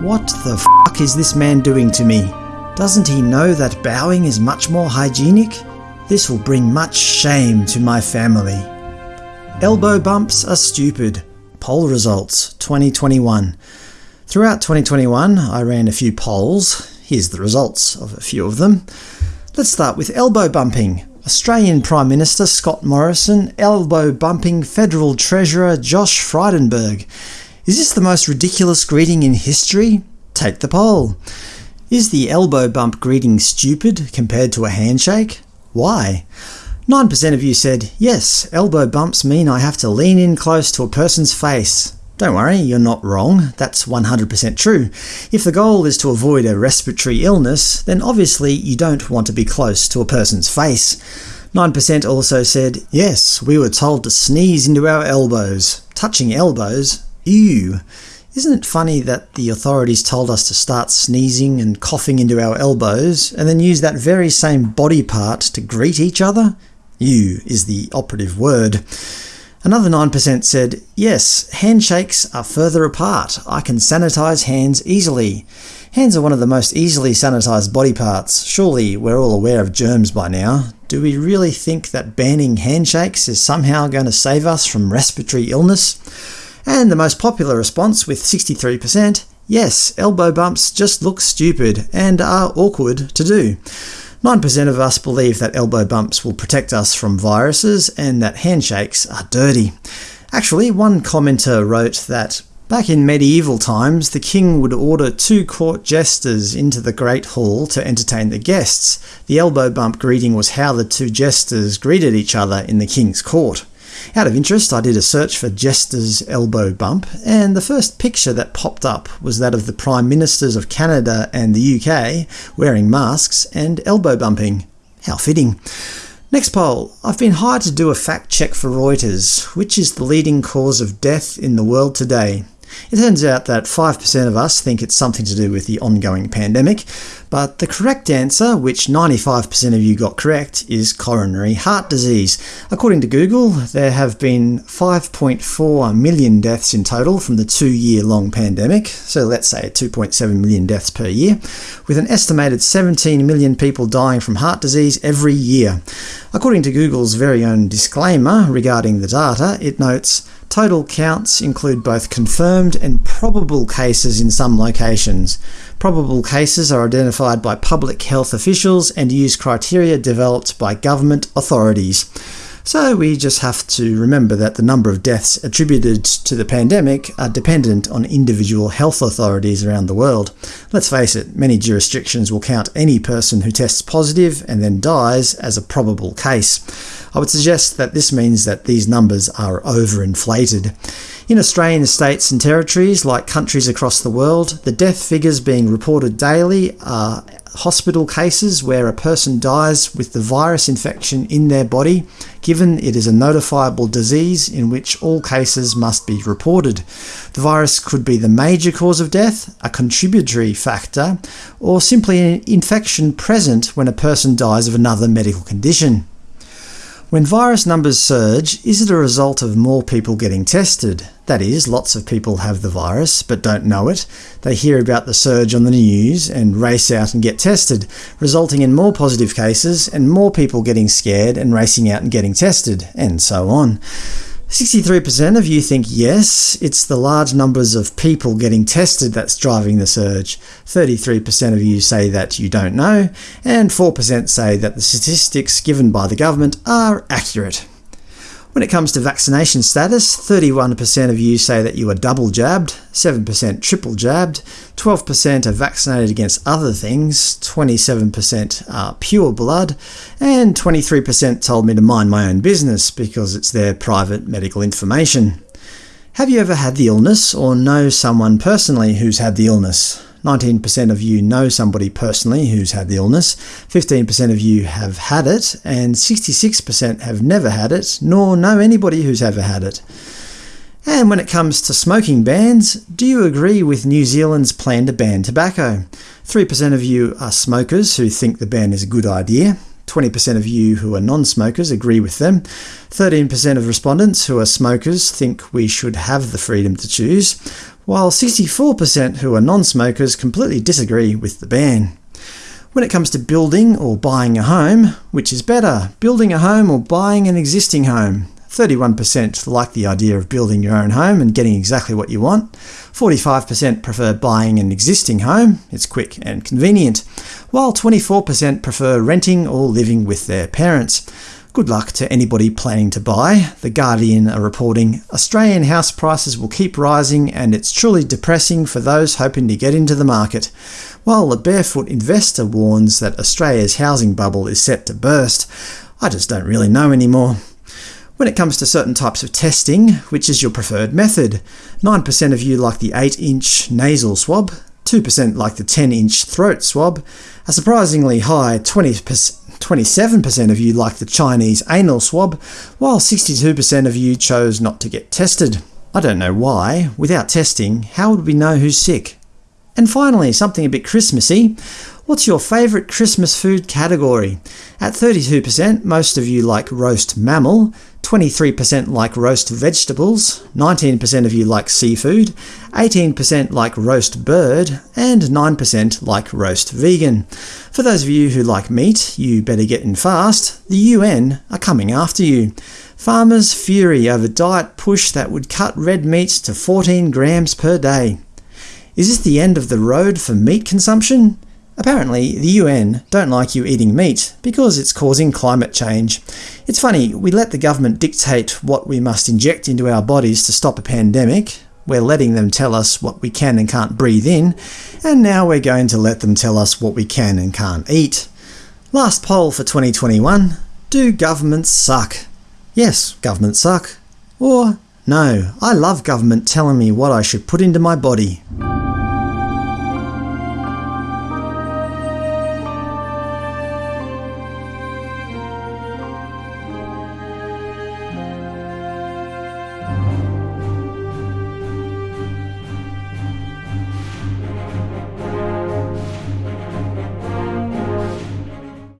What the fuck is this man doing to me? Doesn't he know that bowing is much more hygienic? This will bring much shame to my family. Elbow bumps are stupid. Poll results 2021. Throughout 2021 I ran a few polls. Here's the results of a few of them. Let's start with elbow bumping. Australian Prime Minister Scott Morrison elbow bumping Federal Treasurer Josh Frydenberg. Is this the most ridiculous greeting in history? Take the poll. Is the elbow bump greeting stupid compared to a handshake? Why? 9% of you said, yes, elbow bumps mean I have to lean in close to a person's face. Don't worry, you're not wrong. That's 100% true. If the goal is to avoid a respiratory illness, then obviously you don't want to be close to a person's face. 9% also said, yes, we were told to sneeze into our elbows. Touching elbows? Ew. Isn't it funny that the authorities told us to start sneezing and coughing into our elbows, and then use that very same body part to greet each other? You is the operative word. Another 9% said, yes, handshakes are further apart. I can sanitize hands easily. Hands are one of the most easily sanitized body parts. Surely we're all aware of germs by now. Do we really think that banning handshakes is somehow going to save us from respiratory illness? And the most popular response, with 63%, yes, elbow bumps just look stupid and are awkward to do. 9% of us believe that elbow bumps will protect us from viruses and that handshakes are dirty. Actually, one commenter wrote that Back in medieval times, the king would order two court jesters into the Great Hall to entertain the guests. The elbow bump greeting was how the two jesters greeted each other in the king's court. Out of interest, I did a search for Jester's elbow bump, and the first picture that popped up was that of the Prime Ministers of Canada and the UK wearing masks and elbow bumping. How fitting. Next poll. I've been hired to do a fact check for Reuters. Which is the leading cause of death in the world today? It turns out that 5% of us think it's something to do with the ongoing pandemic, but the correct answer, which 95% of you got correct, is coronary heart disease. According to Google, there have been 5.4 million deaths in total from the two-year-long pandemic, so let's say 2.7 million deaths per year, with an estimated 17 million people dying from heart disease every year. According to Google's very own disclaimer regarding the data, it notes, Total counts include both confirmed and probable cases in some locations. Probable cases are identified by public health officials and use criteria developed by government authorities. So we just have to remember that the number of deaths attributed to the pandemic are dependent on individual health authorities around the world. Let's face it, many jurisdictions will count any person who tests positive and then dies as a probable case. I would suggest that this means that these numbers are overinflated. In Australian states and territories, like countries across the world, the death figures being reported daily are hospital cases where a person dies with the virus infection in their body, given it is a notifiable disease in which all cases must be reported. The virus could be the major cause of death, a contributory factor, or simply an infection present when a person dies of another medical condition. When virus numbers surge, is it a result of more people getting tested? That is, lots of people have the virus, but don't know it. They hear about the surge on the news and race out and get tested, resulting in more positive cases and more people getting scared and racing out and getting tested, and so on. 63% of you think yes, it's the large numbers of people getting tested that's driving the surge. 33% of you say that you don't know, and 4% say that the statistics given by the government are accurate. When it comes to vaccination status, 31% of you say that you are double jabbed, 7% triple jabbed, 12% are vaccinated against other things, 27% are pure blood, and 23% told me to mind my own business because it's their private medical information. Have you ever had the illness, or know someone personally who's had the illness? 19% of you know somebody personally who's had the illness, 15% of you have had it, and 66% have never had it, nor know anybody who's ever had it. And when it comes to smoking bans, do you agree with New Zealand's plan to ban tobacco? 3% of you are smokers who think the ban is a good idea. 20% of you who are non-smokers agree with them. 13% of respondents who are smokers think we should have the freedom to choose, while 64% who are non-smokers completely disagree with the ban. When it comes to building or buying a home, which is better, building a home or buying an existing home? 31% like the idea of building your own home and getting exactly what you want. 45% prefer buying an existing home, it's quick and convenient, while 24% prefer renting or living with their parents. Good luck to anybody planning to buy. The Guardian are reporting, Australian house prices will keep rising and it's truly depressing for those hoping to get into the market. While the Barefoot Investor warns that Australia's housing bubble is set to burst, I just don't really know anymore. When it comes to certain types of testing, which is your preferred method? 9% of you like the 8-inch nasal swab, 2% like the 10-inch throat swab, a surprisingly high 27% of you like the Chinese anal swab, while 62% of you chose not to get tested. I don't know why. Without testing, how would we know who's sick? And finally, something a bit Christmassy. What's your favourite Christmas food category? At 32%, most of you like roast mammal, 23% like roast vegetables, 19% of you like seafood, 18% like roast bird, and 9% like roast vegan. For those of you who like meat, you better get in fast. The UN are coming after you. Farmers fury over diet push that would cut red meat to 14 grams per day. Is this the end of the road for meat consumption? Apparently, the UN don't like you eating meat because it's causing climate change. It's funny, we let the government dictate what we must inject into our bodies to stop a pandemic, we're letting them tell us what we can and can't breathe in, and now we're going to let them tell us what we can and can't eat. Last poll for 2021. Do governments suck? Yes, governments suck. Or, no, I love government telling me what I should put into my body.